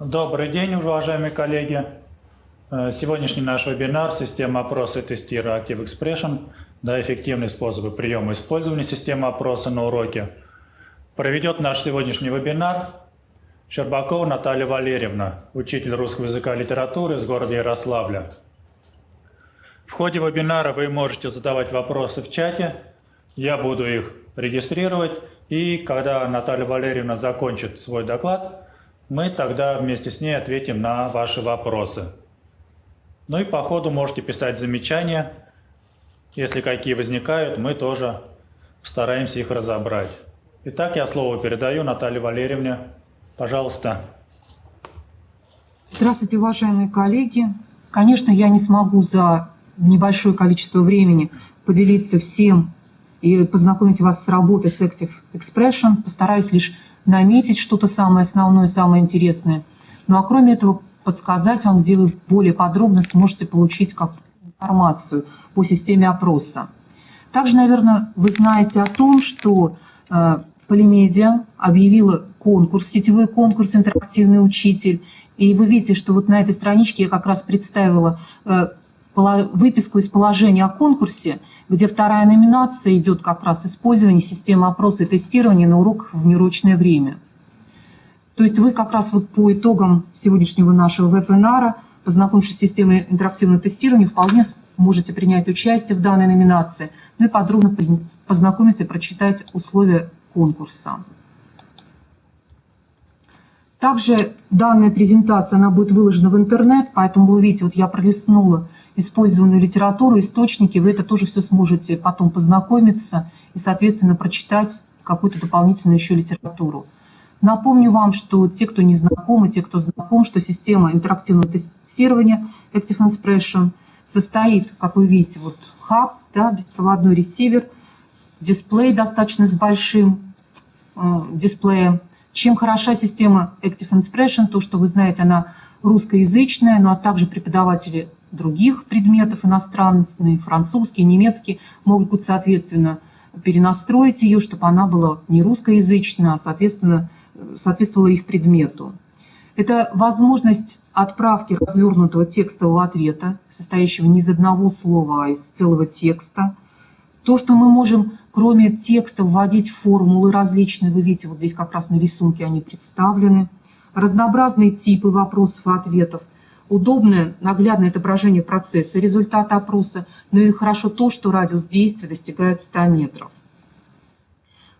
Добрый день, уважаемые коллеги. Э, сегодняшний наш вебинар «Система опроса и тестирования Active Expression. Да, эффективные способы приема и использования системы опроса на уроке». Проведет наш сегодняшний вебинар Щербакова Наталья Валерьевна, учитель русского языка и литературы из города Ярославля. В ходе вебинара вы можете задавать вопросы в чате, я буду их регистрировать, и когда Наталья Валерьевна закончит свой доклад, мы тогда вместе с ней ответим на ваши вопросы. Ну и по ходу можете писать замечания. Если какие возникают, мы тоже стараемся их разобрать. Итак, я слово передаю Наталье Валерьевне. Пожалуйста. Здравствуйте, уважаемые коллеги. Конечно, я не смогу за небольшое количество времени поделиться всем и познакомить вас с работой с Active Expression. Постараюсь лишь наметить что-то самое основное, самое интересное. Ну а кроме этого, подсказать вам, где вы более подробно сможете получить как информацию по системе опроса. Также, наверное, вы знаете о том, что э, Полимедиа объявила конкурс, сетевой конкурс «Интерактивный учитель». И вы видите, что вот на этой страничке я как раз представила э, выписку из положения о конкурсе – где вторая номинация идет как раз использование системы опроса и тестирования на уроках в неурочное время. То есть вы как раз вот по итогам сегодняшнего нашего вебинара, познакомившись с системой интерактивного тестирования, вполне можете принять участие в данной номинации, ну и подробно познакомиться и прочитать условия конкурса. Также данная презентация она будет выложена в интернет, поэтому вы увидите, вот я пролистнула использованную литературу, источники, вы это тоже все сможете потом познакомиться и, соответственно, прочитать какую-то дополнительную еще литературу. Напомню вам, что те, кто не знакомы, те, кто знаком, что система интерактивного тестирования Active Expression состоит, как вы видите, вот хаб, да, беспроводной ресивер, дисплей достаточно с большим э, дисплеем. Чем хороша система Active Expression, то, что вы знаете, она русскоязычная, ну а также преподаватели других предметов иностранные, французский, немецкий, могут, соответственно, перенастроить ее, чтобы она была не русскоязычная, а, соответственно, соответствовала их предмету. Это возможность отправки развернутого текстового ответа, состоящего не из одного слова, а из целого текста. То, что мы можем, кроме текста, вводить формулы различные, вы видите, вот здесь как раз на рисунке они представлены, разнообразные типы вопросов и ответов, удобное наглядное отображение процесса результата опроса, но и хорошо то, что радиус действия достигает 100 метров.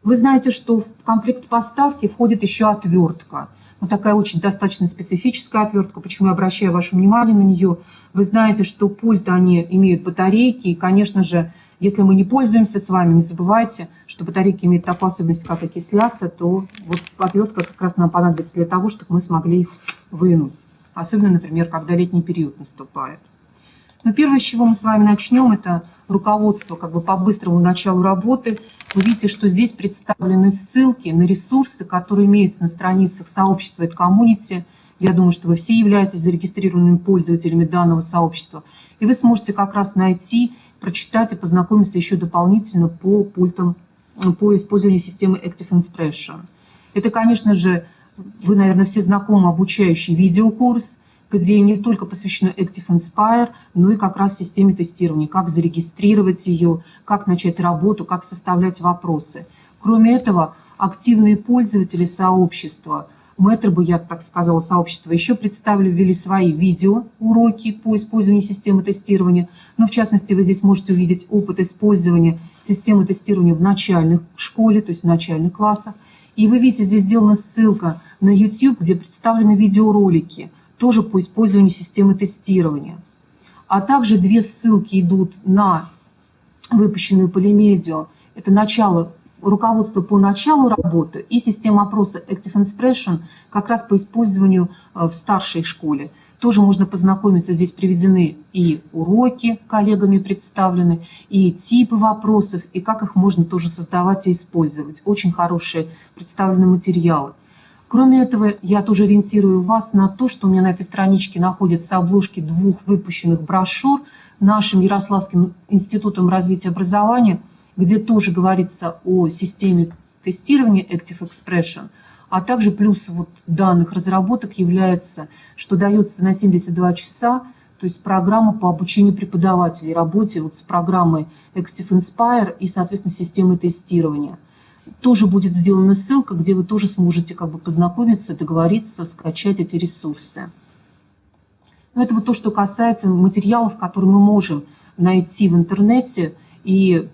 Вы знаете, что в комплект поставки входит еще отвертка. Вот такая очень достаточно специфическая отвертка, почему я обращаю ваше внимание на нее. Вы знаете, что пульты, они имеют батарейки, и, конечно же, если мы не пользуемся с вами, не забывайте, что батарейки имеют такую особенность, как окисляться, то вот отвертка как раз нам понадобится для того, чтобы мы смогли их вынуть особенно, например, когда летний период наступает. Но первое, с чего мы с вами начнем, это руководство как бы по быстрому началу работы. Вы видите, что здесь представлены ссылки на ресурсы, которые имеются на страницах сообщества и коммунити. Я думаю, что вы все являетесь зарегистрированными пользователями данного сообщества. И вы сможете как раз найти, прочитать и познакомиться еще дополнительно по пультам, по использованию системы Active Expression. Это, конечно же, вы, наверное, все знакомы обучающий видеокурс, где не только посвящено Active Inspire, но и как раз системе тестирования, как зарегистрировать ее, как начать работу, как составлять вопросы. Кроме этого, активные пользователи сообщества, мэтры бы, я так сказала, сообщества, еще представили, ввели свои видеоуроки по использованию системы тестирования. Но, в частности, вы здесь можете увидеть опыт использования системы тестирования в начальных школе, то есть в начальных классах. И вы видите, здесь сделана ссылка на YouTube, где представлены видеоролики, тоже по использованию системы тестирования. А также две ссылки идут на выпущенную полимедиа. Это начало, руководство по началу работы и система опроса Active Expression как раз по использованию э, в старшей школе. Тоже можно познакомиться, здесь приведены и уроки коллегами представлены, и типы вопросов, и как их можно тоже создавать и использовать. Очень хорошие представлены материалы. Кроме этого, я тоже ориентирую вас на то, что у меня на этой страничке находятся обложки двух выпущенных брошюр нашим Ярославским институтом развития образования, где тоже говорится о системе тестирования Active Expression, А также плюс вот данных разработок является, что дается на 72 часа, то есть программа по обучению преподавателей, работе вот с программой Active Inspire и, соответственно, системой тестирования. Тоже будет сделана ссылка, где вы тоже сможете как бы познакомиться, договориться, скачать эти ресурсы. Но это вот то, что касается материалов, которые мы можем найти в интернете и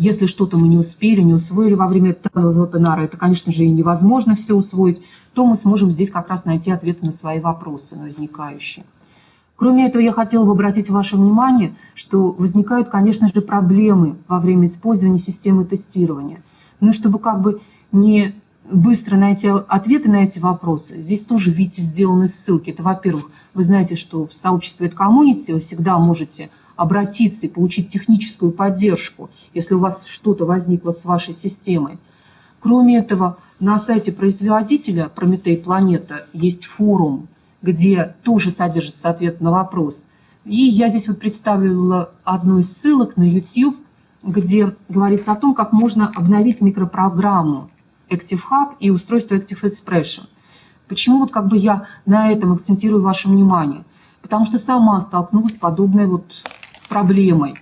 если что-то мы не успели, не усвоили во время этого вебинара, это, конечно же, и невозможно все усвоить, то мы сможем здесь как раз найти ответы на свои вопросы, возникающие. Кроме этого, я хотела бы обратить ваше внимание, что возникают, конечно же, проблемы во время использования системы тестирования. Ну, чтобы как бы не быстро найти ответы на эти вопросы, здесь тоже, видите, сделаны ссылки. Это, во-первых, вы знаете, что в сообществе комьюнити вы всегда можете обратиться и получить техническую поддержку, если у вас что-то возникло с вашей системой. Кроме этого, на сайте производителя Прометей Планета есть форум, где тоже содержится ответ на вопрос. И я здесь вот представила одну из ссылок на YouTube, где говорится о том, как можно обновить микропрограмму Active Hub и устройство Active Expression. Почему вот как бы я на этом акцентирую ваше внимание? Потому что сама столкнулась с подобной вот проблемой.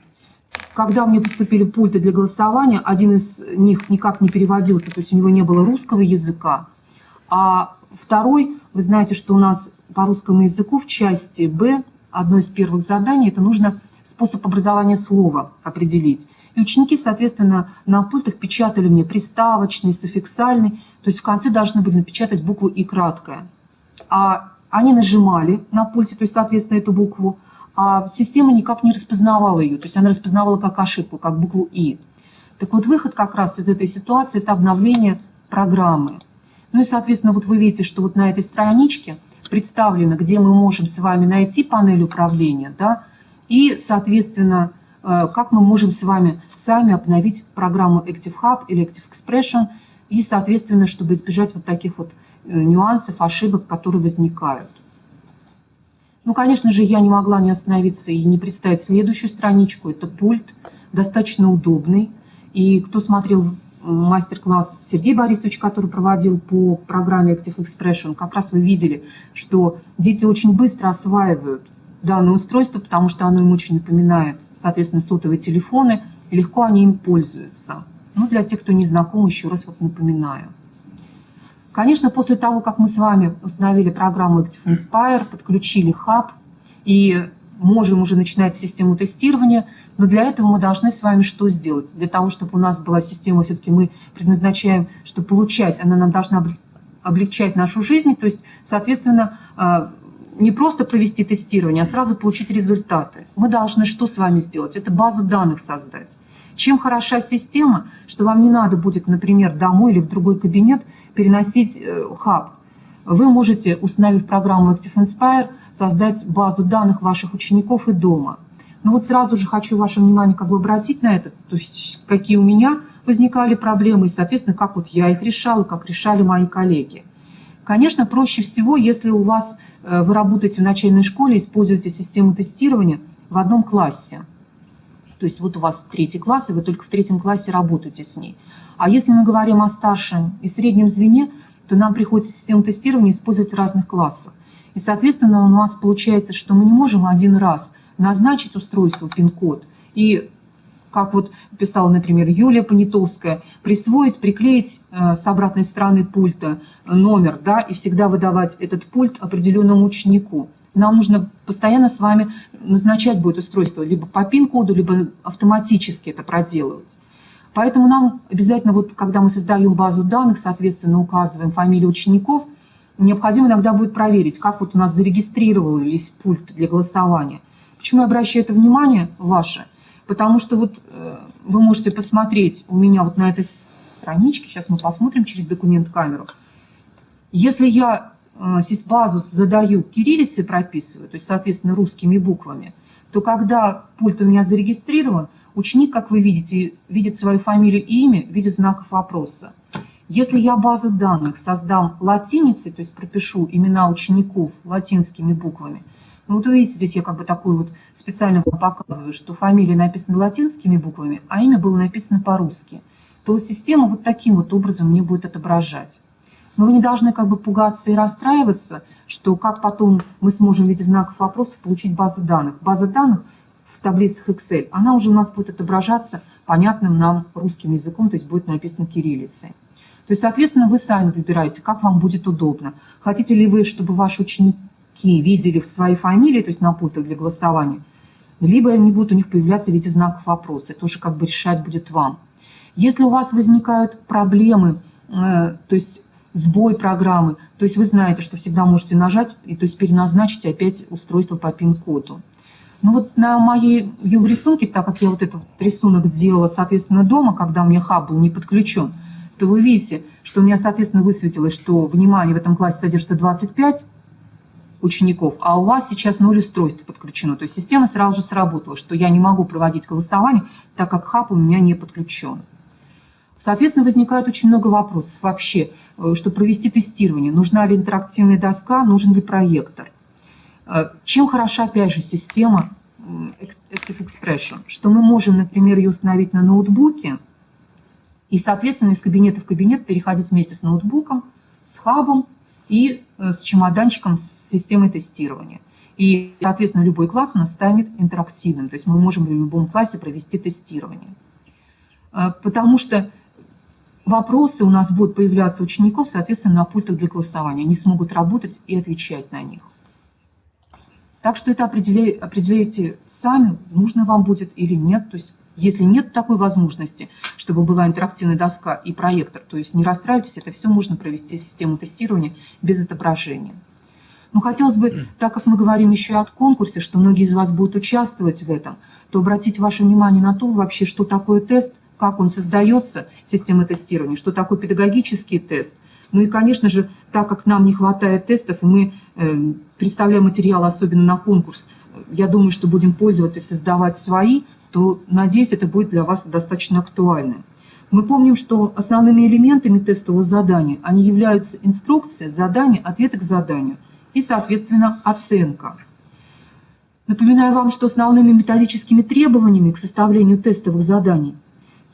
Когда мне поступили пульты для голосования, один из них никак не переводился, то есть у него не было русского языка. А второй, вы знаете, что у нас по русскому языку в части Б одно из первых заданий, это нужно способ образования слова определить. И ученики, соответственно, на пультах печатали мне приставочный, суффиксальный, то есть в конце должны были напечатать букву «и» краткое. А они нажимали на пульте, то есть, соответственно, эту букву, а система никак не распознавала ее, то есть она распознавала как ошибку, как букву «и». Так вот, выход как раз из этой ситуации – это обновление программы. Ну и, соответственно, вот вы видите, что вот на этой страничке представлено, где мы можем с вами найти панель управления, да, и, соответственно, как мы можем с вами сами обновить программу Active Hub или Active Expression, и, соответственно, чтобы избежать вот таких вот э, нюансов, ошибок, которые возникают. Ну, конечно же, я не могла не остановиться и не представить следующую страничку. Это пульт, достаточно удобный. И кто смотрел мастер-класс Сергей Борисович, который проводил по программе Active Expression, как раз вы видели, что дети очень быстро осваивают данное устройство, потому что оно им очень напоминает, соответственно, сотовые телефоны, легко они им пользуются. Ну, для тех, кто не знаком, еще раз вот напоминаю. Конечно, после того, как мы с вами установили программу Active Inspire, подключили хаб и можем уже начинать систему тестирования, но для этого мы должны с вами что сделать? Для того, чтобы у нас была система, все-таки мы предназначаем, что получать, она нам должна облегчать нашу жизнь, то есть, соответственно, а, не просто провести тестирование, а сразу получить результаты. Мы должны что с вами сделать? Это базу данных создать. Чем хороша система, что вам не надо будет, например, домой или в другой кабинет переносить э, хаб. Вы можете, установив программу Active Inspire, создать базу данных ваших учеников и дома. Но вот сразу же хочу ваше внимание как бы обратить на это, то есть какие у меня возникали проблемы, и, соответственно, как вот я их решала, как решали мои коллеги. Конечно, проще всего, если у вас, вы работаете в начальной школе, используете систему тестирования в одном классе. То есть вот у вас третий класс, и вы только в третьем классе работаете с ней. А если мы говорим о старшем и среднем звене, то нам приходится систему тестирования использовать в разных классах. И, соответственно, у нас получается, что мы не можем один раз назначить устройству пин-код и, как вот писала, например, Юлия Понятовская, присвоить, приклеить э, с обратной стороны пульта номер, да, и всегда выдавать этот пульт определенному ученику. Нам нужно постоянно с вами назначать будет устройство либо по пин-коду, либо автоматически это проделывать. Поэтому нам обязательно, вот, когда мы создаем базу данных, соответственно, указываем фамилию учеников, необходимо иногда будет проверить, как вот у нас зарегистрировались пульт для голосования. Почему я обращаю это внимание ваше? Потому что вот э, вы можете посмотреть у меня вот на этой страничке, сейчас мы посмотрим через документ камеру. Если я э, базу задаю кириллицей прописываю, то есть, соответственно, русскими буквами, то когда пульт у меня зарегистрирован, Ученик, как вы видите, видит свою фамилию и имя в виде знаков вопроса. Если я базу данных создам латиницей, то есть пропишу имена учеников латинскими буквами, ну вот видите, здесь я как бы такую вот специально показываю, что фамилия написана латинскими буквами, а имя было написано по-русски, то вот система вот таким вот образом мне будет отображать. Но вы не должны как бы пугаться и расстраиваться, что как потом мы сможем в виде знаков вопросов получить базу данных. База данных в таблицах Excel, она уже у нас будет отображаться понятным нам русским языком, то есть будет написано кириллицей. То есть, соответственно, вы сами выбираете, как вам будет удобно. Хотите ли вы, чтобы ваши ученики видели в своей фамилии, то есть на пультах для голосования, либо они будут у них появляться в виде знаков вопроса. Это уже как бы решать будет вам. Если у вас возникают проблемы, э, то есть сбой программы, то есть вы знаете, что всегда можете нажать и то есть переназначить опять устройство по пин-коду. Ну вот на моей рисунке, так как я вот этот рисунок делала, соответственно, дома, когда у меня хаб был не подключен, то вы видите, что у меня, соответственно, высветилось, что, внимание, в этом классе содержится 25 учеников, а у вас сейчас 0 устройств подключено. То есть система сразу же сработала, что я не могу проводить голосование, так как хаб у меня не подключен. Соответственно, возникает очень много вопросов вообще, э, чтобы провести тестирование. Нужна ли интерактивная доска, нужен ли проектор. Э, чем хороша, опять же, система Active Expression? Что мы можем, например, ее установить на ноутбуке, и, соответственно, из кабинета в кабинет переходить вместе с ноутбуком, с хабом и э, с чемоданчиком с системой тестирования. И, соответственно, любой класс у нас станет интерактивным, то есть мы можем в любом классе провести тестирование. Э, потому что вопросы у нас будут появляться учеников, соответственно, на пультах для голосования. Они смогут работать и отвечать на них. Так что это определяете, сами, нужно вам будет или нет. То есть если нет такой возможности, чтобы была интерактивная доска и проектор, то есть не расстраивайтесь, это все можно провести систему тестирования без отображения. Но хотелось бы, так как мы говорим еще и о конкурсе, что многие из вас будут участвовать в этом, то обратить ваше внимание на то вообще, что такое тест, как он создается, система тестирования, что такое педагогический тест. Ну и, конечно же, так как нам не хватает тестов, мы э, представляем материал, особенно на конкурс, я думаю, что будем пользоваться и создавать свои, то, надеюсь, это будет для вас достаточно актуально. Мы помним, что основными элементами тестового задания они являются инструкция, задание, ответы к заданию и, соответственно, оценка. Напоминаю вам, что основными методическими требованиями к составлению тестовых заданий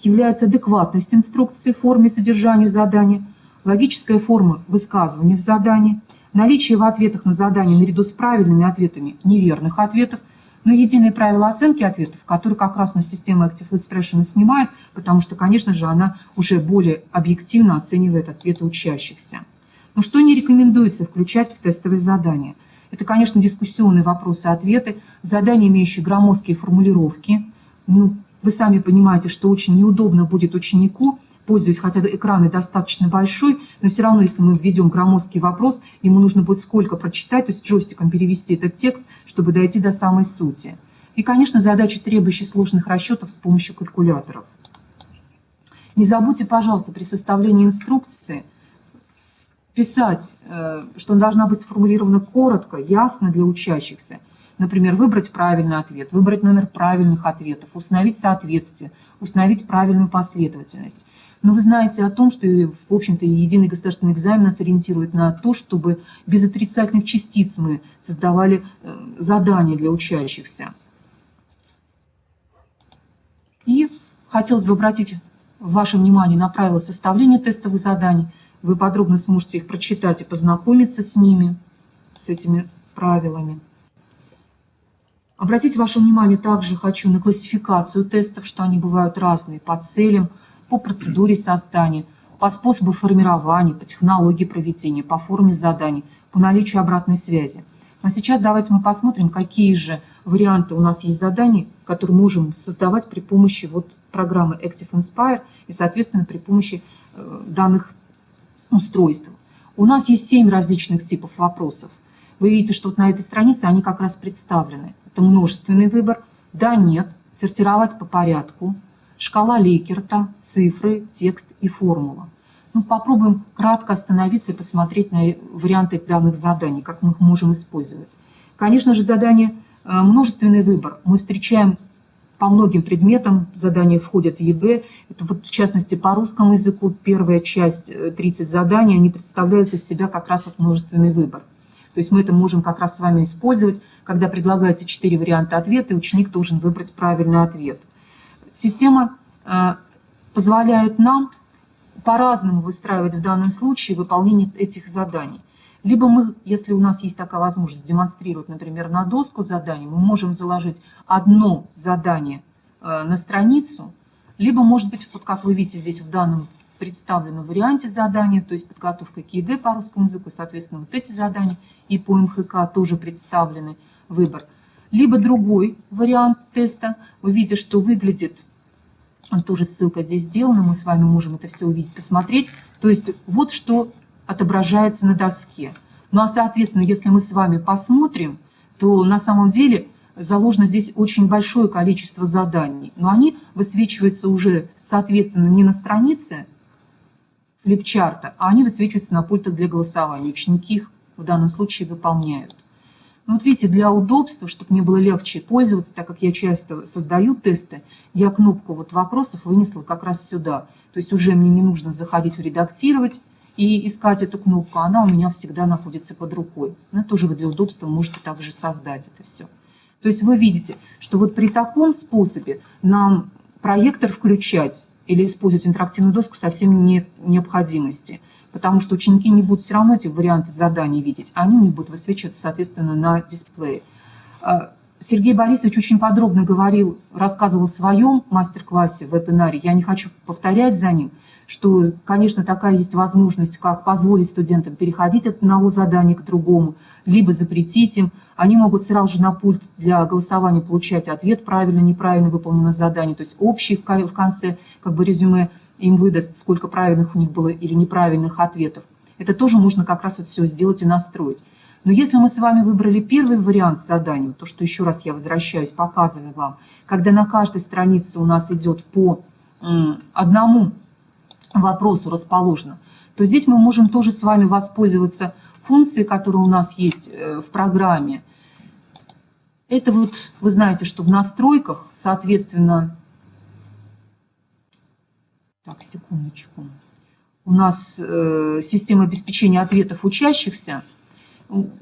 является адекватность инструкции в форме содержания задания, логическая форма высказывания в задании, наличие в ответах на задание наряду с правильными ответами неверных ответов – но единые правила оценки ответов, которые как раз на система Active Expression снимает, потому что, конечно же, она уже более объективно оценивает ответы учащихся. Но что не рекомендуется включать в тестовые задания? Это, конечно, дискуссионные вопросы-ответы, задания, имеющие громоздкие формулировки. Ну, вы сами понимаете, что очень неудобно будет ученику пользуюсь, хотя экран и достаточно большой, но все равно, если мы введем громоздкий вопрос, ему нужно будет сколько прочитать, то есть джойстиком перевести этот текст, чтобы дойти до самой сути. И, конечно, задачи, требующие сложных расчетов с помощью калькуляторов. Не забудьте, пожалуйста, при составлении инструкции писать, э, что она должна быть сформулирована коротко, ясно для учащихся. Например, выбрать правильный ответ, выбрать номер правильных ответов, установить соответствие, установить правильную последовательность. Но вы знаете о том, что, в общем-то, единый государственный экзамен нас ориентирует на то, чтобы без отрицательных частиц мы создавали э, задания для учащихся. И хотелось бы обратить ваше внимание на правила составления тестовых заданий. Вы подробно сможете их прочитать и познакомиться с ними, с этими правилами. Обратить ваше внимание также хочу на классификацию тестов, что они бывают разные по целям, по процедуре создания, по способу формирования, по технологии проведения, по форме заданий, по наличию обратной связи. А сейчас давайте мы посмотрим, какие же варианты у нас есть заданий, которые можем создавать при помощи вот программы Active Inspire и, соответственно, при помощи э, данных устройств. У нас есть семь различных типов вопросов. Вы видите, что вот на этой странице они как раз представлены. Это множественный выбор, да, нет, сортировать по порядку, шкала Лайкерта, цифры, текст и формула. Ну, попробуем кратко остановиться и посмотреть на варианты данных заданий, как мы их можем использовать. Конечно же, задание э, множественный выбор. Мы встречаем по многим предметам, задания входят в ЕГЭ. Это вот в частности по русскому языку первая часть, 30 э, заданий, они представляют из себя как раз вот множественный выбор. То есть мы это можем как раз с вами использовать, когда предлагается 4 варианта ответа, и ученик должен выбрать правильный ответ. Система э, позволяет нам по-разному выстраивать в данном случае выполнение этих заданий. Либо мы, если у нас есть такая возможность демонстрировать, например, на доску заданий, мы можем заложить одно задание э, на страницу, либо, может быть, вот как вы видите здесь в данном представленном варианте задания, то есть подготовка к ЕД по русскому языку, соответственно, вот эти задания и по МХК тоже представлены выбор. Либо другой вариант теста, вы видите, что выглядит, тоже ссылка здесь сделана, мы с вами можем это все увидеть, посмотреть. То есть вот что отображается на доске. Ну а соответственно, если мы с вами посмотрим, то на самом деле заложено здесь очень большое количество заданий, но они высвечиваются уже соответственно не на странице флипчарта, а они высвечиваются на пультах для голосования. Ученики их в данном случае выполняют. Ну, вот видите, для удобства, чтобы мне было легче пользоваться, так как я часто создаю тесты, я кнопку вот вопросов вынесла как раз сюда. То есть уже мне не нужно заходить в редактировать, и искать эту кнопку, она у меня всегда находится под рукой. Но ну, тоже вы для удобства можете также создать это все. То есть вы видите, что вот при таком способе нам проектор включать или использовать интерактивную доску совсем нет необходимости, потому что ученики не будут все равно эти варианты заданий видеть, они не будут высвечиваться, соответственно, на дисплее. А, Сергей Борисович очень подробно говорил, рассказывал в своем мастер-классе вебинаре, я не хочу повторять за ним – что, конечно, такая есть возможность, как позволить студентам переходить от одного задания к другому, либо запретить им. Они могут сразу же на пульт для голосования получать ответ, правильно, неправильно выполнено задание, то есть общий в конце как бы резюме им выдаст, сколько правильных у них было или неправильных ответов. Это тоже можно как раз вот все сделать и настроить. Но если мы с вами выбрали первый вариант задания, то, что еще раз я возвращаюсь, показываю вам, когда на каждой странице у нас идет по одному вопросу расположено, то здесь мы можем тоже с вами воспользоваться функцией, которая у нас есть э, в программе. Это вот, вы знаете, что в настройках, соответственно, так, секундочку, у нас э, система обеспечения ответов учащихся,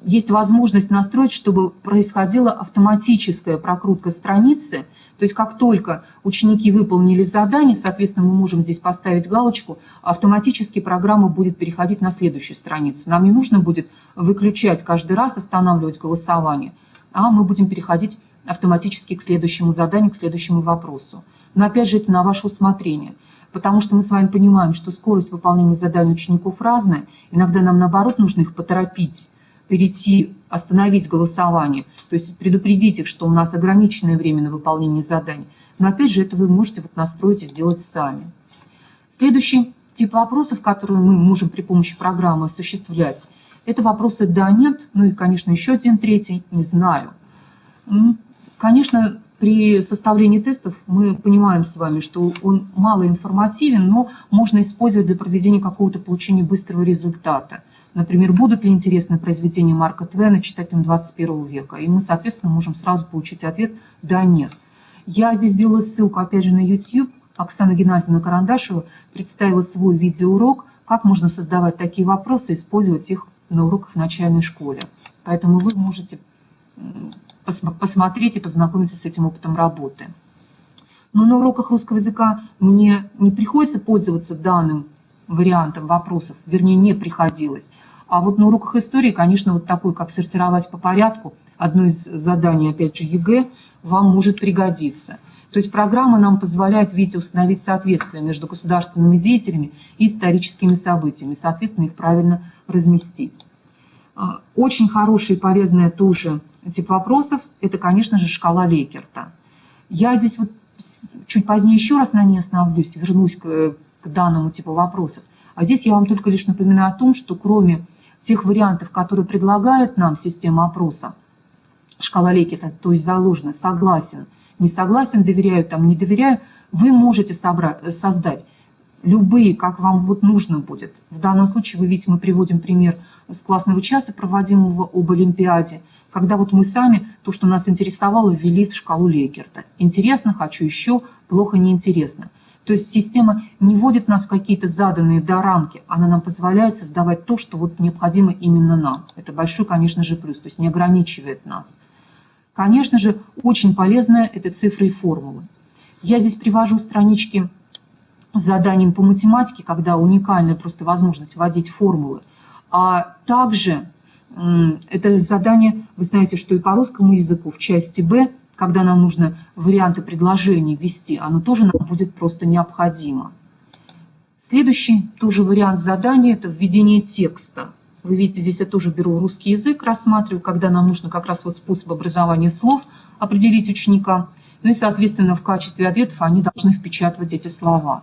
есть возможность настроить, чтобы происходила автоматическая прокрутка страницы – то есть как только ученики выполнили задание, соответственно, мы можем здесь поставить галочку, автоматически программа будет переходить на следующую страницу. Нам не нужно будет выключать каждый раз, останавливать голосование, а мы будем переходить автоматически к следующему заданию, к следующему вопросу. Но опять же, это на ваше усмотрение. Потому что мы с вами понимаем, что скорость выполнения заданий учеников разная. Иногда нам, наоборот, нужно их поторопить, перейти, остановить голосование, то есть предупредить их, что у нас ограниченное время на выполнение заданий. Но опять же, это вы можете вот настроить и сделать сами. Следующий тип вопросов, которые мы можем при помощи программы осуществлять, это вопросы «да», «нет», ну и, конечно, еще один третий «не знаю». Конечно, при составлении тестов мы понимаем с вами, что он мало информативен, но можно использовать для проведения какого-то получения быстрого результата – Например, будут ли интересны произведения Марка Твена читателям 21 века? И мы, соответственно, можем сразу получить ответ «да», «нет». Я здесь сделала ссылку, опять же, на YouTube. Оксана Геннадьевна Карандашева представила свой видеоурок, как можно создавать такие вопросы, использовать их на уроках в начальной школе. Поэтому вы можете посмотреть и познакомиться с этим опытом работы. Но на уроках русского языка мне не приходится пользоваться данным вариантом вопросов, вернее, не приходилось. А вот на уроках истории, конечно, вот такой, как сортировать по порядку, одно из заданий, опять же, ЕГЭ, вам может пригодиться. То есть программа нам позволяет, видите, установить соответствие между государственными деятелями и историческими событиями, соответственно, их правильно разместить. А, очень хороший и полезный тоже тип вопросов – это, конечно же, шкала Лейкерта. Я здесь вот чуть позднее еще раз на ней остановлюсь, вернусь к, к данному типу вопросов. А здесь я вам только лишь напоминаю о том, что кроме тех вариантов, которые предлагает нам система опроса, шкала Лекета, то есть заложено, согласен, не согласен, доверяю, там, не доверяю, вы можете собрать, создать любые, как вам вот нужно будет. В данном случае, вы видите, мы приводим пример с классного часа, проводимого об Олимпиаде, когда вот мы сами то, что нас интересовало, ввели в шкалу Лейкерта. Интересно, хочу еще, плохо, неинтересно. То есть система не вводит нас в какие-то заданные до рамки, она нам позволяет создавать то, что вот необходимо именно нам. Это большой, конечно же, плюс, то есть не ограничивает нас. Конечно же, очень полезная это цифры и формулы. Я здесь привожу странички заданием по математике, когда уникальная просто возможность вводить формулы, а также это задание, вы знаете, что и по русскому языку в части Б, когда нам нужно варианты предложений ввести, оно тоже нам будет просто необходимо. Следующий тоже вариант задания – это введение текста. Вы видите, здесь я тоже беру русский язык, рассматриваю, когда нам нужно как раз вот способ образования слов определить ученика. Ну и, соответственно, в качестве ответов они должны впечатывать эти слова.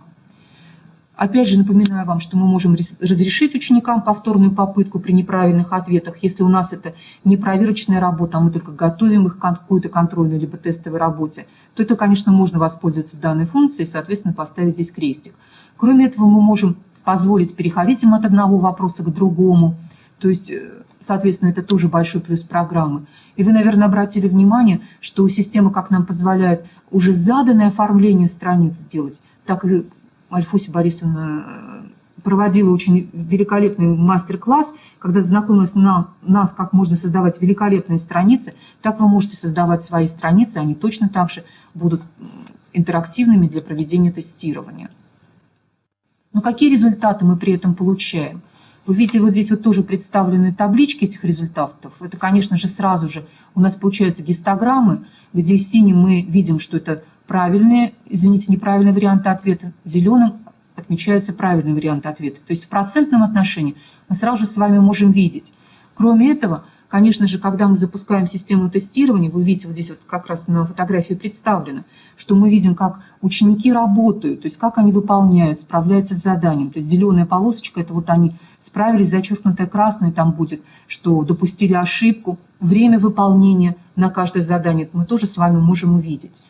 Опять же, напоминаю вам, что мы можем разрешить ученикам повторную попытку при неправильных ответах, если у нас это не проверочная работа, а мы только готовим их к какой-то контрольной либо тестовой работе, то это, конечно, можно воспользоваться данной функцией и, соответственно, поставить здесь крестик. Кроме этого, мы можем позволить переходить им от одного вопроса к другому, то есть, э, соответственно, это тоже большой плюс программы. И вы, наверное, обратили внимание, что система как нам позволяет уже заданное оформление страниц делать, так и Альфуся Борисовна э, проводила очень великолепный мастер-класс, когда знакомилась на нас, как можно создавать великолепные страницы, так вы можете создавать свои страницы, они точно так же будут интерактивными для проведения тестирования. Но какие результаты мы при этом получаем? Вы видите, вот здесь вот тоже представлены таблички этих результатов. Это, конечно же, сразу же у нас получаются гистограммы, где синим мы видим, что это правильные, извините, неправильные варианты ответа, зеленым отмечаются правильные варианты ответа. То есть в процентном отношении мы сразу же с вами можем видеть. Кроме этого, конечно же, когда мы запускаем систему тестирования, вы видите, вот здесь вот как раз на фотографии представлено, что мы видим, как ученики работают, то есть как они выполняют, справляются с заданием. То есть зеленая полосочка, это вот они справились, зачеркнутое красное там будет, что допустили ошибку, время выполнения на каждое задание, мы тоже с вами можем увидеть.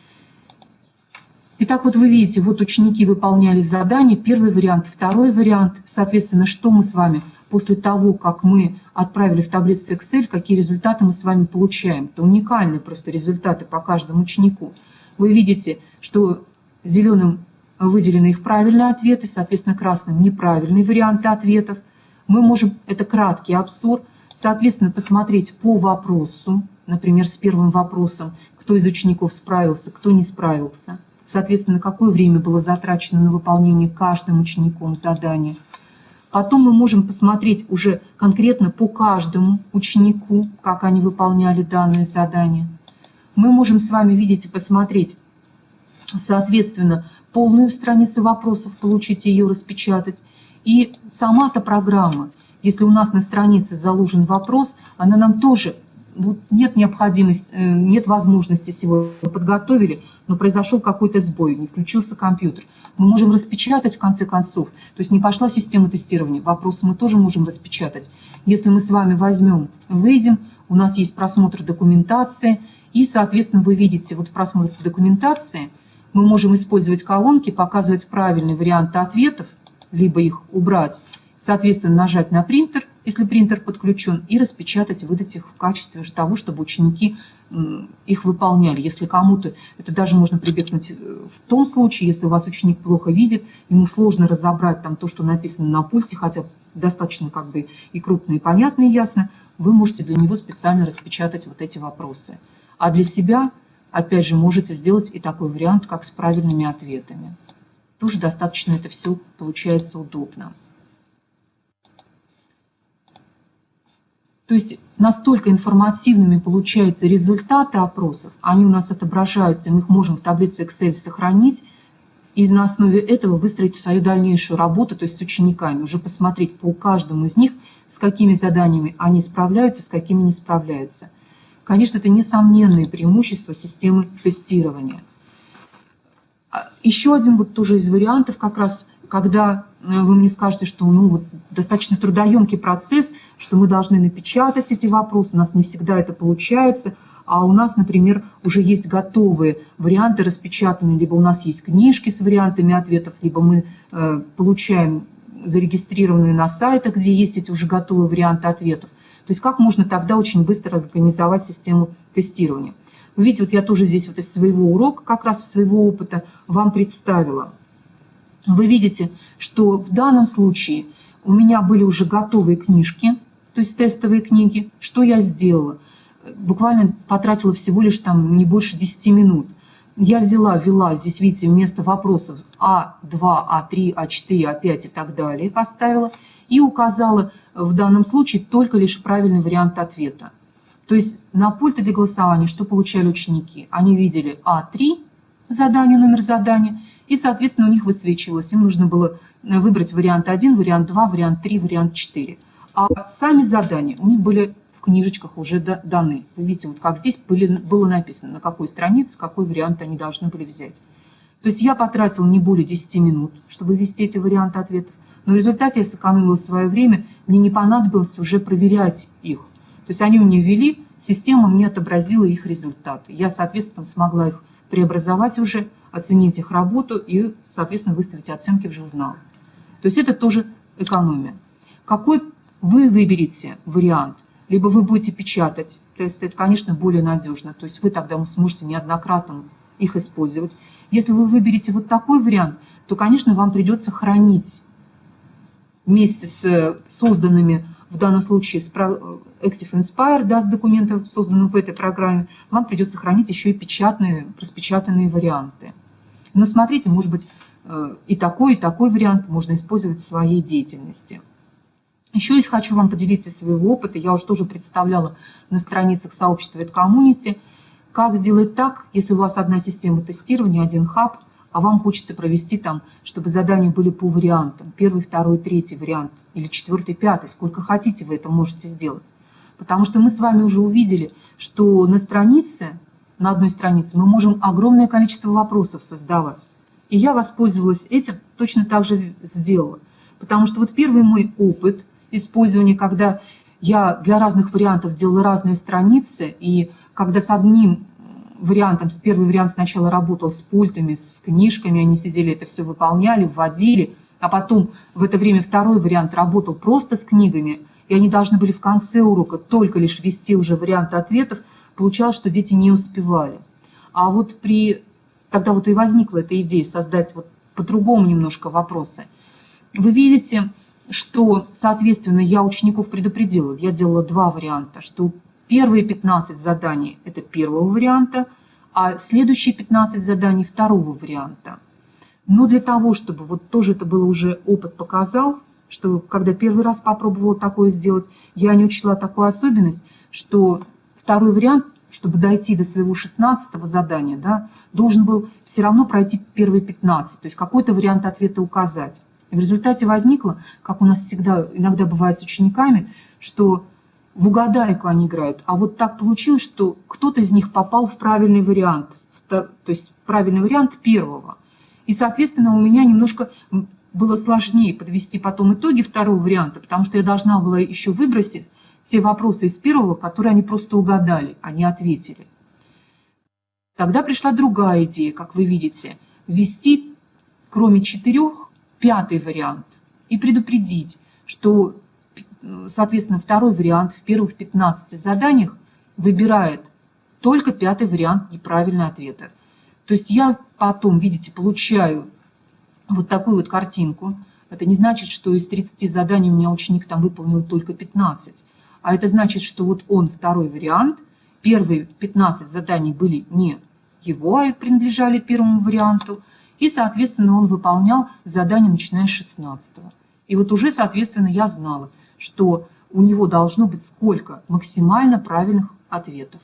Итак, вот вы видите, вот ученики выполняли задание, первый вариант, второй вариант. Соответственно, что мы с вами после того, как мы отправили в таблицу Excel, какие результаты мы с вами получаем. Это уникальные просто результаты по каждому ученику. Вы видите, что зеленым выделены их правильные ответы, соответственно, красным неправильные варианты ответов. Мы можем, это краткий обзор, соответственно, посмотреть по вопросу, например, с первым вопросом, кто из учеников справился, кто не справился – соответственно, какое время было затрачено на выполнение каждым учеником задания. Потом мы можем посмотреть уже конкретно по каждому ученику, как они выполняли данное задание. Мы можем с вами видеть и посмотреть, соответственно, полную страницу вопросов, получить ее, распечатать. И сама-то программа, если у нас на странице заложен вопрос, она нам тоже вот нет необходимости, э, нет возможности сегодня подготовили, но произошел какой-то сбой, не включился компьютер. Мы можем распечатать в конце концов, то есть не пошла система тестирования, вопросы мы тоже можем распечатать. Если мы с вами возьмем, выйдем, у нас есть просмотр документации, и, соответственно, вы видите, вот в просмотре документации мы можем использовать колонки, показывать правильные варианты ответов, либо их убрать, соответственно, нажать на принтер, если принтер подключен, и распечатать, выдать их в качестве того, чтобы ученики их выполняли. Если кому-то, это даже можно прибегнуть э, в том случае, если у вас ученик плохо видит, ему сложно разобрать там то, что написано на пульте, хотя достаточно как бы и крупно, и понятно, и ясно, вы можете для него специально распечатать вот эти вопросы. А для себя, опять же, можете сделать и такой вариант, как с правильными ответами. Тоже достаточно это все получается удобно. То есть настолько информативными получаются результаты опросов, они у нас отображаются, мы их можем в таблице Excel сохранить, и на основе этого выстроить свою дальнейшую работу, то есть с учениками, уже посмотреть по каждому из них, с какими заданиями они справляются, с какими не справляются. Конечно, это несомненные преимущества системы тестирования. А еще один вот тоже из вариантов, как раз, когда Э, вы мне скажете, что ну, вот, достаточно трудоемкий процесс, что мы должны напечатать эти вопросы, у нас не всегда это получается, а у нас, например, уже есть готовые варианты распечатанные, либо у нас есть книжки с вариантами ответов, либо мы э, получаем зарегистрированные на сайтах, где есть эти уже готовые варианты ответов. То есть как можно тогда очень быстро организовать систему тестирования. Вы видите, вот я тоже здесь вот из своего урока, как раз из своего опыта вам представила – вы видите, что в данном случае у меня были уже готовые книжки, то есть тестовые книги. Что я сделала? Буквально потратила всего лишь там не больше 10 минут. я взяла, ввела, здесь видите, вместо вопросов А2, А3, А4, А5 и так далее, поставила и указала в данном случае только лишь правильный вариант ответа. То есть на пульте для голосования что получали ученики? Они видели А3, задание, номер задания, и, соответственно, у них высвечивалось. Им нужно было выбрать вариант 1, вариант 2, вариант 3, вариант 4. А сами задания у них были в книжечках уже даны. Вы видите, вот как здесь были, было написано, на какой странице, какой вариант они должны были взять. То есть я потратила не более 10 минут, чтобы ввести эти варианты ответов, но в результате я сэкономила свое время, мне не понадобилось уже проверять их. То есть они у меня ввели, система мне отобразила их результаты. Я, соответственно, смогла их преобразовать уже, оценить их работу и, соответственно, выставить оценки в журнал. То есть это тоже экономия. Какой вы выберете вариант? Либо вы будете печатать тесты, это, конечно, более надежно. То есть вы тогда сможете неоднократно их использовать. Если вы выберете вот такой вариант, то, конечно, вам придется хранить вместе с созданными, в данном случае, с Active Inspire, да, с документом, созданным в этой программе, вам придется хранить еще и печатные, распечатанные варианты. Но смотрите, может быть, э, и такой, и такой вариант можно использовать в своей деятельности. Еще я хочу вам поделиться своего опыта. Я уже тоже представляла на страницах сообщества EdCommunity, как сделать так, если у вас одна система тестирования, один хаб, а вам хочется провести там, чтобы задания были по вариантам. Первый, второй, третий вариант или четвертый, пятый. Сколько хотите вы это можете сделать. Потому что мы с вами уже увидели, что на странице, на одной странице мы можем огромное количество вопросов создавать. И я воспользовалась этим, точно так же сделала. Потому что вот первый мой опыт использования, когда я для разных вариантов делала разные страницы, и когда с одним вариантом, с первый вариант сначала работал с пультами, с книжками, они сидели, это все выполняли, вводили, а потом в это время второй вариант работал просто с книгами, и они должны были в конце урока только лишь ввести уже варианты ответов, получалось, что дети не успевали. А вот при... Тогда вот и возникла эта идея создать вот по-другому немножко вопросы. Вы видите, что, соответственно, я учеников предупредила, я делала два варианта, что первые 15 заданий – это первого варианта, а следующие 15 заданий – второго варианта. Но для того, чтобы вот тоже это было уже опыт показал, что когда первый раз попробовала такое сделать, я не учла такую особенность, что второй вариант, чтобы дойти до своего 16 задания, да, должен был все равно пройти первые 15, то есть какой-то вариант ответа указать. В результате возникло, как у нас всегда иногда бывает с учениками, что в угадайку они играют, а вот так получилось, что кто-то из них попал в правильный вариант, то есть правильный вариант первого. И, соответственно, у меня немножко было сложнее подвести потом итоги второго варианта, потому что я должна была еще выбросить те вопросы из первого, которые они просто угадали, они ответили. Тогда пришла другая идея, как вы видите, ввести, кроме четырех, пятый вариант и предупредить, что, соответственно, второй вариант в первых 15 заданиях выбирает только пятый вариант неправильного ответа. То есть я потом, видите, получаю вот такую вот картинку. Это не значит, что из 30 заданий у меня ученик там выполнил только 15. А это значит, что вот он второй вариант. Первые 15 заданий были не его, а принадлежали первому варианту. И, соответственно, он выполнял задание, начиная с 16 -го. И вот уже, соответственно, я знала, что у него должно быть сколько максимально правильных ответов.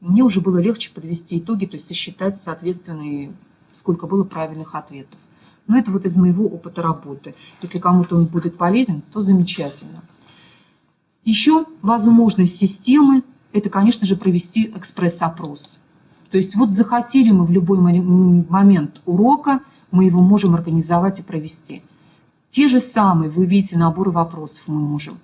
Мне уже было легче подвести итоги, то есть сосчитать, соответственно, сколько было правильных ответов. Но это вот из моего опыта работы. Если кому-то он будет полезен, то замечательно. Еще возможность системы – это, конечно же, провести экспресс-опрос. То есть вот захотели мы в любой момент урока, мы его можем организовать и провести. Те же самые, вы видите, наборы вопросов мы можем.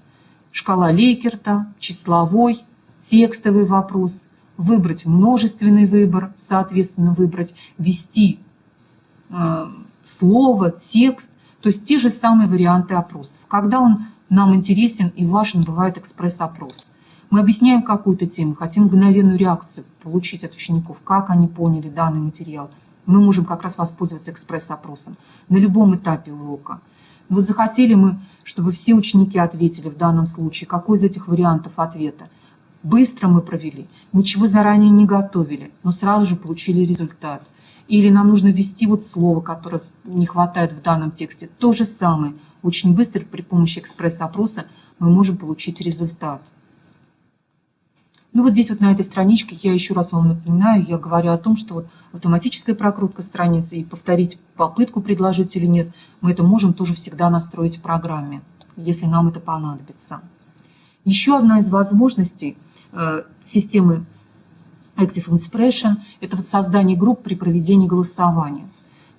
Шкала Лейкерта, числовой, текстовый вопрос, выбрать множественный выбор, соответственно, выбрать, ввести э, слово, текст, то есть те же самые варианты опросов. Когда он нам интересен и важен, бывает экспресс-опрос. Мы объясняем какую-то тему, хотим мгновенную реакцию получить от учеников, как они поняли данный материал. Мы можем как раз воспользоваться экспресс-опросом на любом этапе урока. Вот захотели мы, чтобы все ученики ответили в данном случае, какой из этих вариантов ответа. быстро мы провели, ничего заранее не готовили, но сразу же получили результат. Или нам нужно ввести вот слово, которое не хватает в данном тексте. То же самое. Очень быстро при помощи экспресс-опроса мы можем получить результат. Ну вот здесь вот на этой страничке я еще раз вам напоминаю, я говорю о том, что вот автоматическая прокрутка страницы и повторить попытку предложить или нет, мы это можем тоже всегда настроить в программе, если нам это понадобится. Еще одна из возможностей э, системы Active Expression – это вот создание групп при проведении голосования.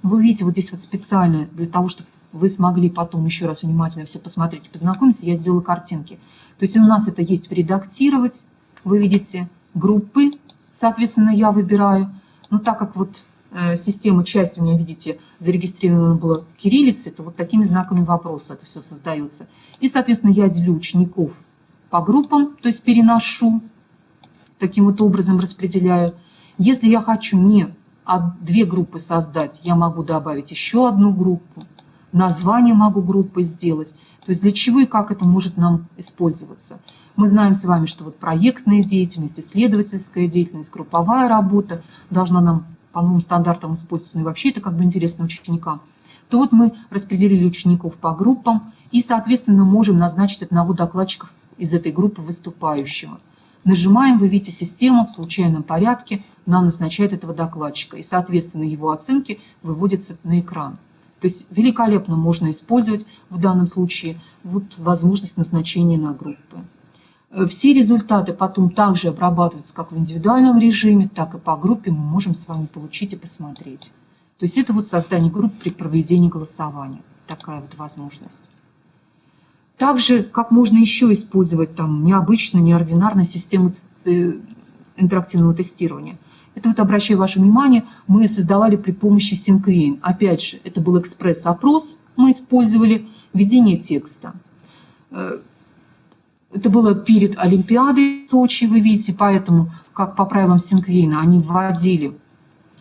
Вы видите, вот здесь вот специально для того, чтобы вы смогли потом еще раз внимательно все посмотреть и познакомиться, я сделала картинки. То есть у нас это есть «Редактировать», вы видите группы, соответственно, я выбираю. Но так как вот э, система часть у меня, видите, зарегистрирована была кириллицей, то вот такими знаками вопроса это все создается. И, соответственно, я делю учеников по группам, то есть переношу, таким вот образом распределяю. Если я хочу не две группы создать, я могу добавить еще одну группу, название могу группы сделать. То есть для чего и как это может нам использоваться. Мы знаем с вами, что вот проектная деятельность, исследовательская деятельность, групповая работа должна нам по новым стандартам использоваться, ну и вообще это как бы интересно ученикам. То вот мы распределили учеников по группам и, соответственно, можем назначить одного докладчика из этой группы выступающего. Нажимаем, вы видите, система в случайном порядке нам назначает этого докладчика, и, соответственно, его оценки выводятся на экран. То есть великолепно можно использовать в данном случае вот возможность назначения на группы. Э, все результаты потом также обрабатываются как в индивидуальном режиме, так и по группе мы можем с вами получить и посмотреть. То есть это вот создание групп при проведении голосования. Такая вот возможность. Также, как можно еще использовать там необычную, неординарную систему э, интерактивного тестирования. Это вот обращаю ваше внимание, мы создавали при помощи SyncVane. Опять же, это был экспресс-опрос, мы использовали введение текста. Это было перед Олимпиадой в Сочи, вы видите, поэтому, как по правилам Синквейна, они вводили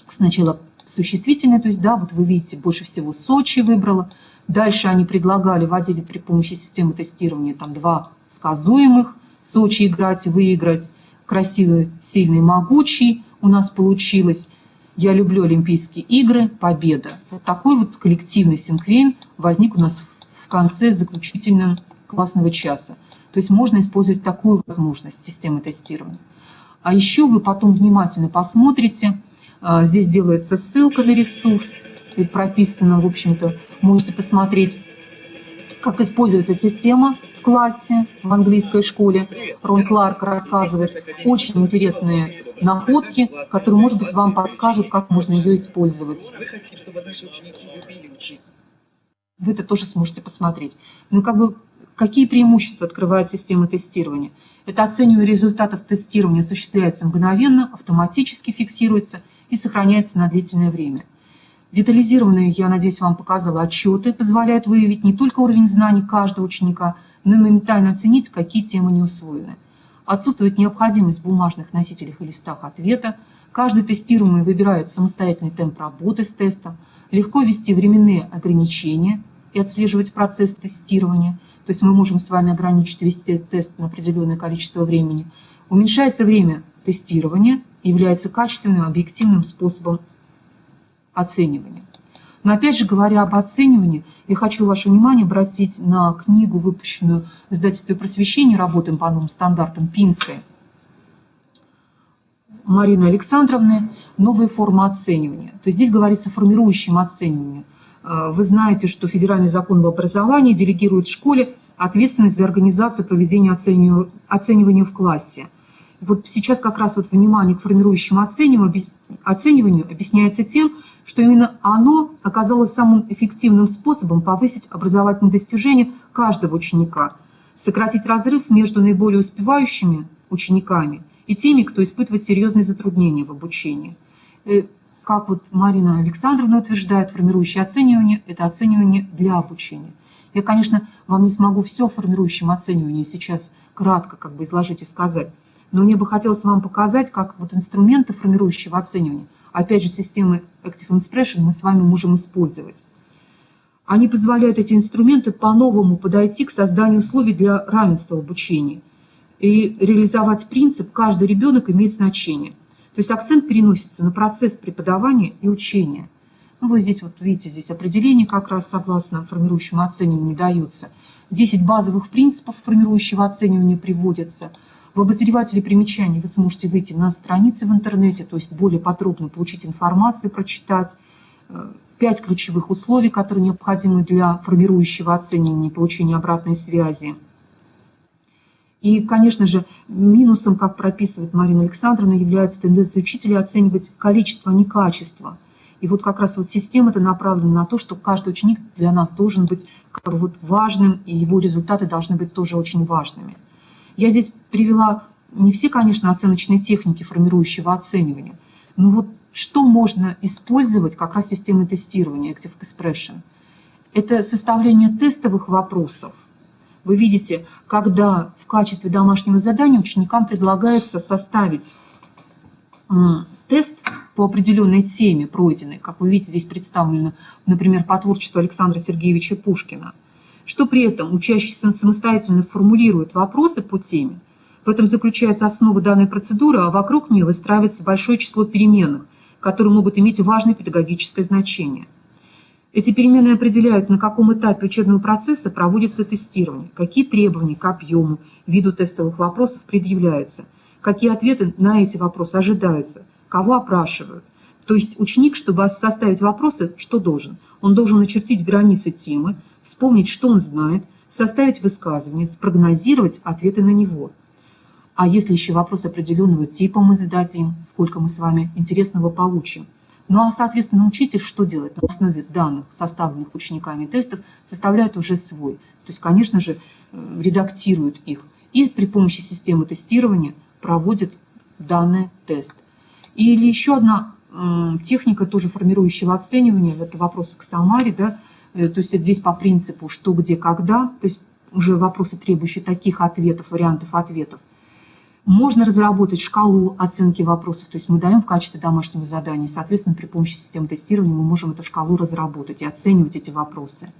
сначала существительное, то есть, да, вот вы видите, больше всего Сочи выбрала. Дальше они предлагали, вводили при помощи системы тестирования там два сказуемых, Сочи играть, выиграть, красивый, сильный, могучий. У нас получилось «Я люблю Олимпийские игры», «Победа». Вот такой вот коллективный синквейн возник у нас в конце заключительного классного часа. То есть можно использовать такую возможность системы тестирования. А еще вы потом внимательно посмотрите, а, здесь делается ссылка на ресурс, и прописано, в общем-то, можете посмотреть, как используется система в классе в английской школе. Рон Кларк рассказывает очень интересные находки, которые, может быть, вам подскажут, как можно ее использовать. Вы это тоже сможете посмотреть. Ну, как бы Какие преимущества открывает система тестирования? Это оценивание результатов тестирования осуществляется мгновенно, автоматически фиксируется и сохраняется на длительное время. Детализированные, я надеюсь, вам показала отчеты, позволяют выявить не только уровень знаний каждого ученика, но и моментально оценить, какие темы не усвоены. Отсутствует необходимость в бумажных носителях и листах ответа, каждый тестируемый выбирает самостоятельный темп работы с тестом, легко ввести временные ограничения и отслеживать процесс тестирования – то есть мы можем с вами ограничить вести тест на определенное количество времени, уменьшается время тестирования является качественным объективным способом оценивания. Но опять же, говоря об оценивании, я хочу ваше внимание обратить на книгу, выпущенную в издательстве просвещения «Работаем по новым стандартам» Пинской Марины Александровны «Новые формы оценивания». То есть здесь говорится о формирующем оценивании. Э, вы знаете, что федеральный закон об образовании делегирует школе ответственность за организацию проведения оценивания в классе. Вот сейчас как раз вот внимание к формирующему оцениванию объясняется тем, что именно оно оказалось самым эффективным способом повысить образовательные достижения каждого ученика, сократить разрыв между наиболее успевающими учениками и теми, кто испытывает серьезные затруднения в обучении. Как вот Марина Александровна утверждает, формирующее оценивание – это оценивание для обучения. Я, конечно, вам не смогу все в формирующем оценивании сейчас кратко как бы изложить и сказать, но мне бы хотелось вам показать, как вот инструменты формирующего оценивания, опять же, системы Active Expression мы с вами можем использовать. Они позволяют эти инструменты по-новому подойти к созданию условий для равенства в обучении. и реализовать принцип «каждый ребенок имеет значение». То есть акцент переносится на процесс преподавания и учения. Ну, вы здесь вот видите, здесь определение как раз согласно формирующему оцениванию даются. 10 базовых принципов формирующего оценивания приводятся. В обозревателе примечаний вы сможете выйти на страницы в интернете, то есть более подробно получить информацию, прочитать. Э, пять ключевых условий, которые необходимы для формирующего оценивания, получения обратной связи. И, конечно же, минусом, как прописывает Марина Александровна, является тенденция учителя оценивать количество, а не качество. И вот как раз вот система это направлена на то, что каждый ученик для нас должен быть как бы вот важным, и его результаты должны быть тоже очень важными. Я здесь привела не все, конечно, оценочные техники формирующего оценивания, но вот что можно использовать как раз системы тестирования Active Expression. Это составление тестовых вопросов. Вы видите, когда в качестве домашнего задания ученикам предлагается составить тест по определенной теме пройденной, как вы видите, здесь представлено, например, по творчеству Александра Сергеевича Пушкина, что при этом учащийся самостоятельно формулирует вопросы по теме, в этом заключается основа данной процедуры, а вокруг нее выстраивается большое число переменных, которые могут иметь важное педагогическое значение. Эти перемены определяют, на каком этапе учебного процесса проводится тестирование, какие требования к объему, виду тестовых вопросов предъявляются, какие ответы на эти вопросы ожидаются, кого опрашивают. То есть ученик, чтобы составить вопросы, что должен? Он должен начертить границы темы, вспомнить, что он знает, составить высказывание, спрогнозировать ответы на него. А если еще вопрос определенного типа мы зададим, сколько мы с вами интересного получим. Ну а, соответственно, учитель что делает? На основе данных, составленных учениками тестов, составляет уже свой. То есть, конечно же, э, редактирует их. И при помощи системы тестирования проводит данный тест. Или еще одна техника, тоже формирующего оценивания, это вопросы к Самаре, да, э, то есть здесь по принципу что, где, когда, то есть уже вопросы, требующие таких ответов, вариантов ответов. Можно разработать шкалу оценки вопросов, то есть мы даем в качестве домашнего задания, соответственно, при помощи системы тестирования мы можем эту шкалу разработать и оценивать эти вопросы.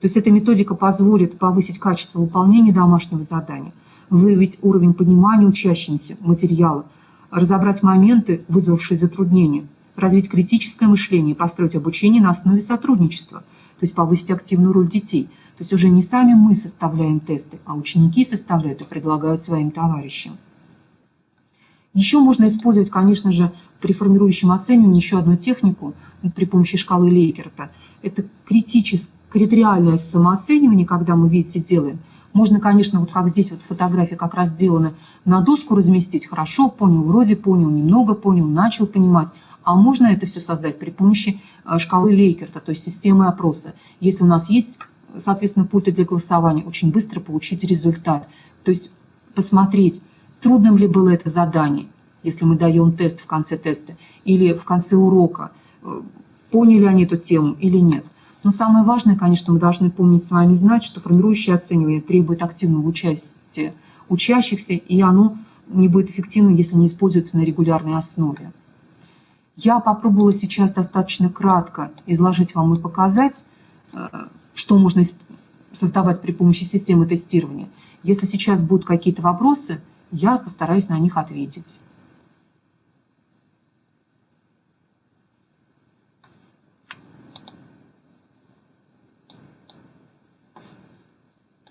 То есть эта методика позволит повысить качество выполнения домашнего задания, выявить уровень понимания учащимся материала, разобрать моменты, вызвавшие затруднения, развить критическое мышление, построить обучение на основе сотрудничества, то есть повысить активную роль детей. То есть уже не сами мы составляем тесты, а ученики составляют и предлагают своим товарищам. Еще можно использовать, конечно же, при формирующем оценивании еще одну технику при помощи шкалы Лейкерта. Это критическое, критериальное самооценивание, когда мы, видите, делаем – можно, конечно, вот как здесь вот фотография как раз сделана, на доску разместить, хорошо понял, вроде понял, немного понял, начал понимать. А можно это все создать при помощи э, шкалы Лейкерта, то есть системы опроса. Если у нас есть, соответственно, пульты для голосования, очень быстро получить результат. То есть посмотреть, трудным ли было это задание, если мы даем тест в конце теста, или в конце урока, э, поняли они эту тему или нет. Но самое важное, конечно, мы должны помнить с вами знать, что формирующее оценивание требует активного участия учащихся, и оно не будет эффективным, если не используется на регулярной основе. Я попробовала сейчас достаточно кратко изложить вам и показать, э, что можно создавать при помощи системы тестирования. Если сейчас будут какие-то вопросы, я постараюсь на них ответить.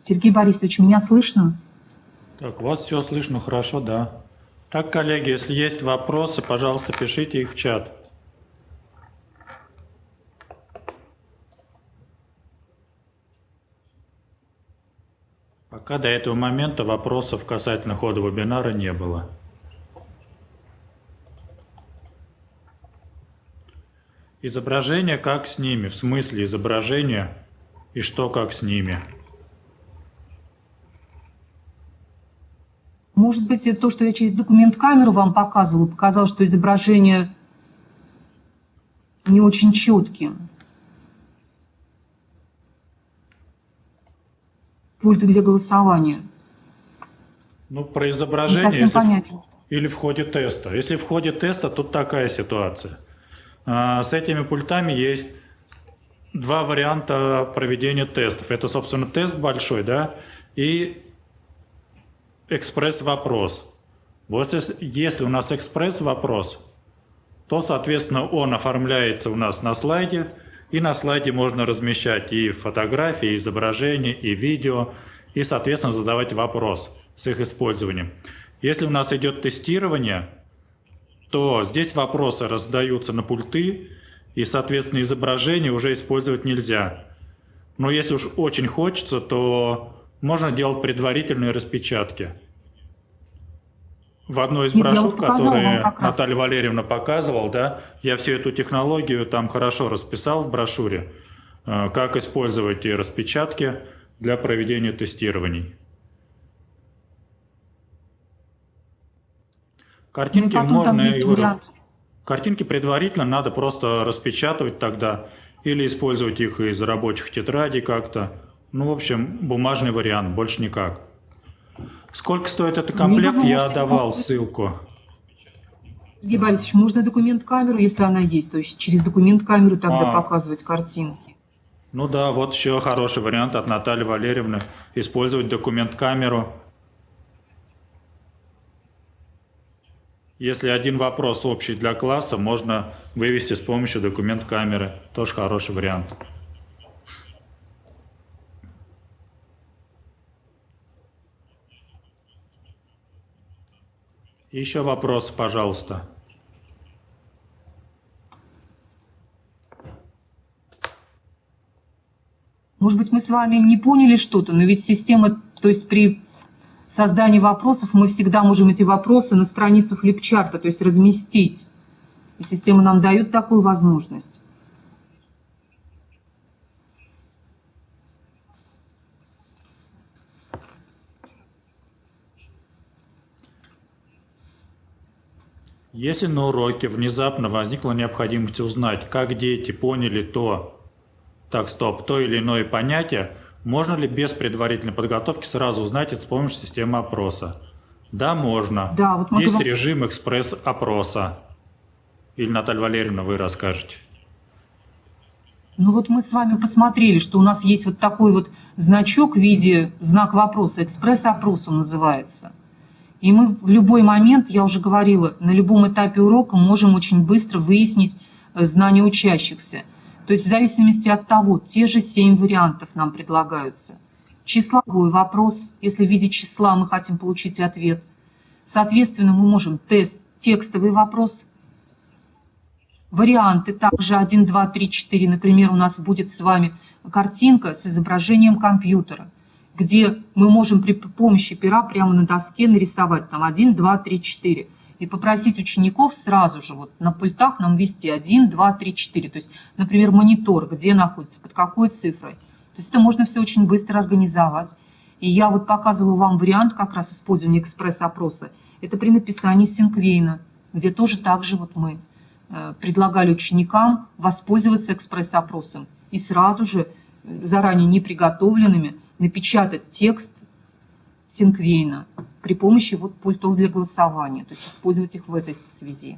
Сергей Борисович, меня слышно? Так, вас все слышно хорошо, да. Так, коллеги, если есть вопросы, пожалуйста, пишите их в чат. Пока до этого момента вопросов касательно хода вебинара не было. Изображение как с ними, в смысле изображения и что как с ними. Может быть, то, что я через документ камеру вам показывала, показало, что изображение не очень четким. Пульт для голосования. Ну, про изображение... Не совсем понятен. Или в ходе теста. Если в ходе теста, тут такая ситуация. А, с этими пультами есть два варианта проведения тестов. Это, собственно, тест большой, да, и экспресс-вопрос. Вот если, если у нас экспресс-вопрос, то, соответственно, он оформляется у нас на слайде, и на слайде можно размещать и фотографии, и изображения, и видео, и, соответственно, задавать вопрос с их использованием. Если у нас идет тестирование, то здесь вопросы раздаются на пульты, и, соответственно, изображение уже использовать нельзя. Но если уж очень хочется, то можно делать предварительные распечатки. В одной из брошюр, которые Наталья Валерьевна показывала, да, я всю эту технологию там хорошо расписал в брошюре, э, как использовать и распечатки для проведения тестирований. Картинки ну, можно... Вариант. Картинки предварительно надо просто распечатывать тогда или использовать их из рабочих тетрадей как-то. Ну, в общем, бумажный вариант, больше никак. Сколько стоит этот комплект, я давал ссылку. Сергей Борисович, можно документ-камеру, если она есть, то есть через документ-камеру тогда а. показывать картинки. Ну да, вот еще хороший вариант от Натальи Валерьевны. Использовать документ-камеру Если один вопрос общий для класса, можно вывести с помощью документ камеры. Тоже хороший вариант. Еще вопрос, пожалуйста. Может быть, мы с вами не поняли что-то, но ведь система, то есть при создании вопросов мы всегда можем эти вопросы на страницу флипчарта, то есть разместить. И система нам дает такую возможность. Если на уроке внезапно возникла необходимость узнать, как дети поняли то, так, стоп, то или иное понятие, можно ли без предварительной подготовки сразу узнать это с помощью системы опроса? Да, можно. Да, вот Есть вам... режим экспресс-опроса. Или, Наталья Валерьевна, вы расскажете. Ну вот мы с вами посмотрели, что у нас есть вот такой вот значок в виде знак вопроса, экспресс-опрос он называется. И мы в любой момент, я уже говорила, на любом этапе урока можем очень быстро выяснить э, знания учащихся. То есть в зависимости от того, те же семь вариантов нам предлагаются. Числовой вопрос, если в виде числа мы хотим получить ответ. Соответственно, мы можем тест, текстовый вопрос, варианты, также 1, 2, 3, 4, например, у нас будет с вами картинка с изображением компьютера, где мы можем при помощи пера прямо на доске нарисовать там 1, 2, 3, 4 и попросить учеников сразу же вот на пультах нам ввести 1, 2, 3, 4. То есть, например, монитор, где находится, под какой цифрой. То есть это можно все очень быстро организовать. И я вот показывала вам вариант как раз использования экспресс-опроса. Это при написании синквейна, где тоже так же вот мы э, предлагали ученикам воспользоваться экспресс-опросом и сразу же, э, заранее не приготовленными, напечатать текст Синквейна при помощи вот пультов для голосования, то есть использовать их в этой связи.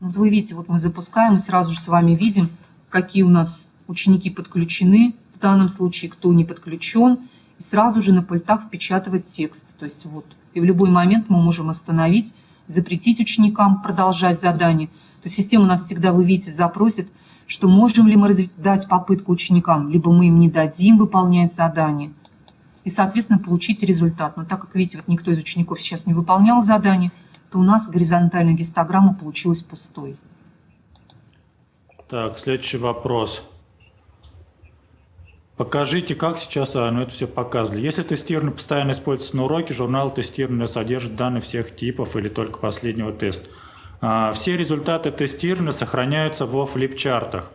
Вот вы видите, вот мы запускаем и сразу же с вами видим, какие у нас ученики подключены, в данном случае кто не подключен, и сразу же на пультах впечатывать текст. То есть вот, и в любой момент мы можем остановить, запретить ученикам продолжать задание. То есть система нас всегда, вы видите, запросит, что можем ли мы дать попытку ученикам, либо мы им не дадим выполнять задание – и, соответственно, получить результат. Но так как, видите, вот никто из учеников сейчас не выполнял задание, то у нас горизонтальная гистограмма получилась пустой. Так, следующий вопрос. Покажите, как сейчас а, ну, это все показывали. Если тестирование постоянно используется на уроке, журнал тестирования содержит данные всех типов или только последнего теста. А, все результаты тестирования сохраняются во флипчартах.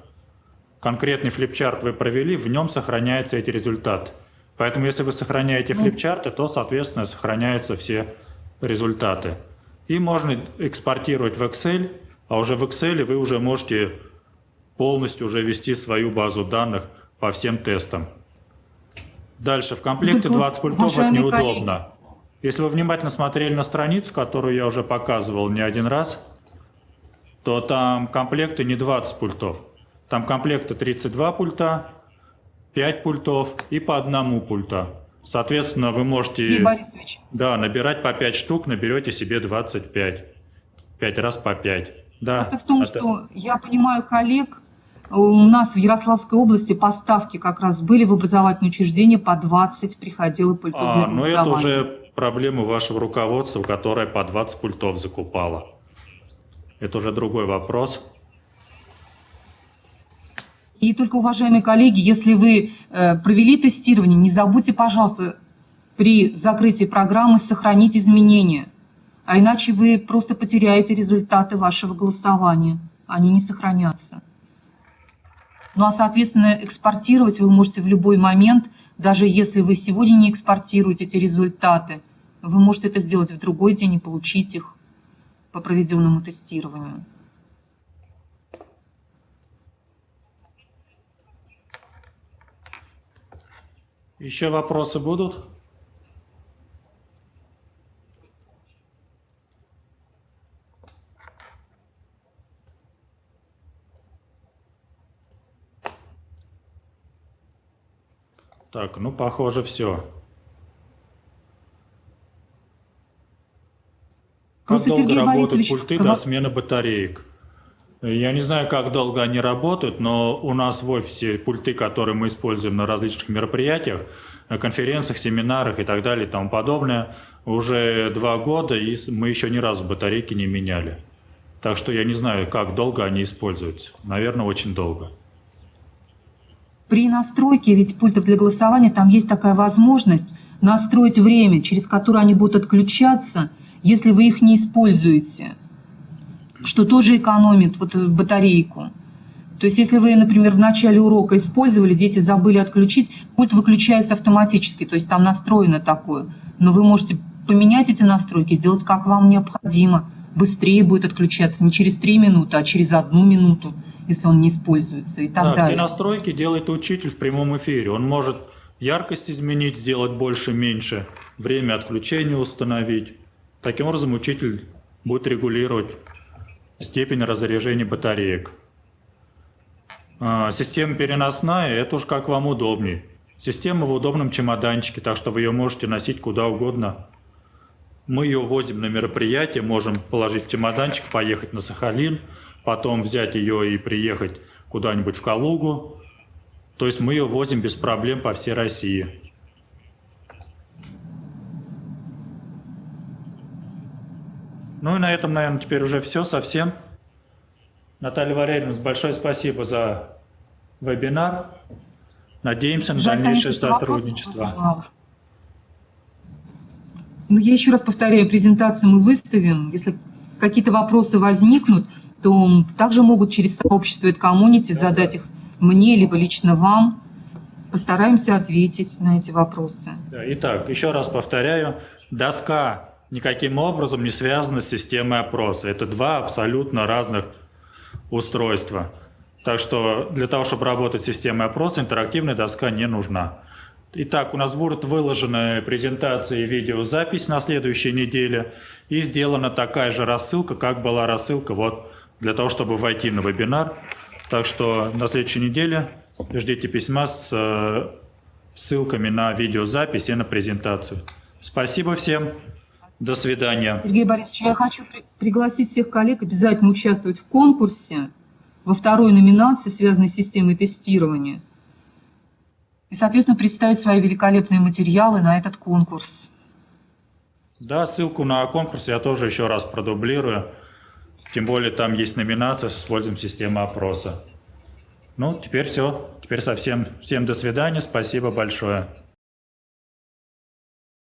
Конкретный флипчарт вы провели, в нем сохраняются эти результаты. Поэтому если вы сохраняете ну. флипчарты, то, соответственно, сохраняются все результаты. И можно экспортировать в Excel, а уже в Excel вы уже можете полностью уже ввести свою базу данных по всем тестам. Дальше, в комплекте 20 пультов это неудобно. Если вы внимательно смотрели на страницу, которую я уже показывал не один раз, то там комплекты не 20 пультов. Там комплекты 32 пульта, 5 пультов и по одному пульта. Соответственно, вы можете Борисович, да, набирать по 5 штук, наберете себе 25. 5 раз по 5. Да, это в том, это- что я понимаю коллег, у нас в Ярославской области поставки как раз были в образовательные учреждения по 20 приходило пультов А, ну это уже проблема вашего руководства, которое по 20 пультов закупало. Это уже другой вопрос. И только, уважаемые коллеги, если вы э, провели тестирование, не забудьте, пожалуйста, при закрытии программы сохранить изменения. А иначе вы просто потеряете результаты вашего голосования. Они не сохранятся. Ну а, соответственно, экспортировать вы можете в любой момент, даже если вы сегодня не экспортируете эти результаты, вы можете это сделать в другой день и получить их по проведенному тестированию. Еще вопросы будут? Так, ну, похоже, все. Как Просто, долго Сергей работают Борисович, пульты до смены батареек? Я не знаю, как долго они работают, но у нас в офисе пульты, которые мы используем на различных мероприятиях, на конференциях, семинарах и так далее и тому подобное, уже два года, и мы еще ни разу батарейки не меняли. Так что я не знаю, как долго они используются. Наверное, очень долго. При настройке ведь пультов для голосования там есть такая возможность настроить время, через которое они будут отключаться, если вы их не используете, что тоже экономит вот э, батарейку. То есть если вы, например, в начале урока использовали, дети забыли отключить, пульт выключается автоматически, то есть там настроено такое. Но вы можете поменять эти настройки, сделать как вам необходимо. Быстрее будет отключаться не через 3 минуты, а через одну минуту, если он не используется и так Да, все далее. настройки делает учитель в прямом эфире. Он может яркость изменить, сделать больше, меньше, время отключения установить. Таким образом, учитель будет регулировать степень разряжения батареек. А, Система переносная, это уж как вам удобнее. Система в удобном чемоданчике, так что вы ее можете носить куда угодно. Мы ее возим на мероприятие, можем положить в чемоданчик, поехать на Сахалин, потом взять ее и приехать куда-нибудь в Калугу. То есть мы ее возим без проблем по всей России. Ну и на этом, наверное, теперь уже все совсем. Наталья Валерьевна, большое спасибо за вебинар. Надеемся на Жаль, дальнейшее конечно, сотрудничество. Ну, я еще раз повторяю, презентацию мы выставим. Если какие-то вопросы возникнут, то также могут через сообщество и комьюнити задать их мне, либо лично вам. Постараемся ответить на эти вопросы. Да, Итак, еще раз повторяю, доска никаким образом не связана с системой опроса. Это два абсолютно разных устройства. Так что для того, чтобы работать с системой опроса, интерактивная доска не нужна. Итак, у нас будут выложены презентации и видеозапись на следующей неделе. И сделана такая же рассылка, как была рассылка вот для того, чтобы войти на вебинар. Так что на следующей неделе ждите письма с э, ссылками на видеозапись и на презентацию. Спасибо всем. До свидания. Сергей Борисович, я хочу при- пригласить всех коллег обязательно участвовать в конкурсе во второй номинации, связанной с системой тестирования. И, соответственно, представить свои великолепные материалы на этот конкурс. Да, ссылку на конкурс я тоже еще раз продублирую. Тем более там есть номинация с использованием системы опроса. Ну, теперь все. Теперь совсем. Всем до свидания. Спасибо большое.